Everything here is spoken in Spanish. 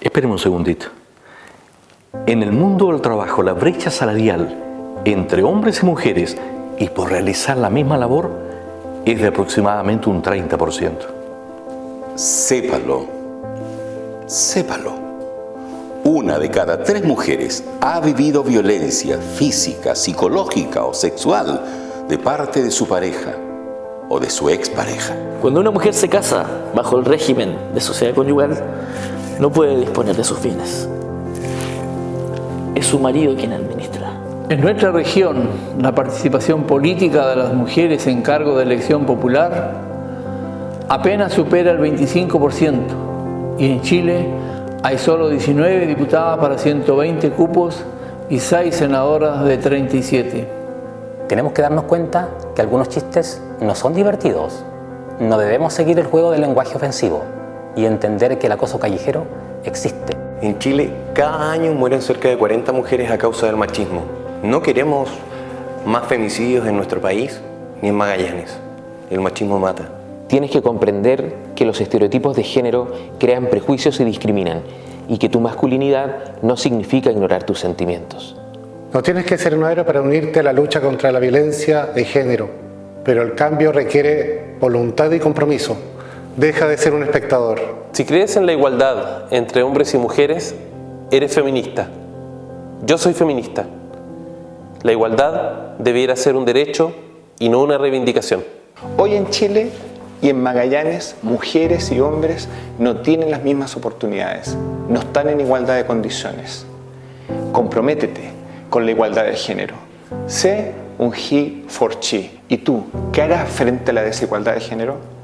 Espéreme un segundito. En el mundo del trabajo, la brecha salarial entre hombres y mujeres y por realizar la misma labor es de aproximadamente un 30%. Sépalo, sépalo. Una de cada tres mujeres ha vivido violencia física, psicológica o sexual de parte de su pareja o de su expareja. Cuando una mujer se casa bajo el régimen de sociedad conyugal, no puede disponer de sus bienes. Es su marido quien administra. En nuestra región, la participación política de las mujeres en cargo de elección popular apenas supera el 25% y en Chile hay solo 19 diputadas para 120 cupos y 6 senadoras de 37. Tenemos que darnos cuenta que algunos chistes no son divertidos. No debemos seguir el juego del lenguaje ofensivo y entender que el acoso callejero existe. En Chile, cada año mueren cerca de 40 mujeres a causa del machismo. No queremos más femicidios en nuestro país ni en Magallanes. El machismo mata. Tienes que comprender que los estereotipos de género crean prejuicios y discriminan y que tu masculinidad no significa ignorar tus sentimientos. No tienes que ser un héroe para unirte a la lucha contra la violencia de género, pero el cambio requiere voluntad y compromiso. Deja de ser un espectador. Si crees en la igualdad entre hombres y mujeres, eres feminista. Yo soy feminista. La igualdad debiera ser un derecho y no una reivindicación. Hoy en Chile y en Magallanes, mujeres y hombres no tienen las mismas oportunidades, no están en igualdad de condiciones. Comprométete con la igualdad de género. Sé un he for chi. ¿Y tú qué harás frente a la desigualdad de género?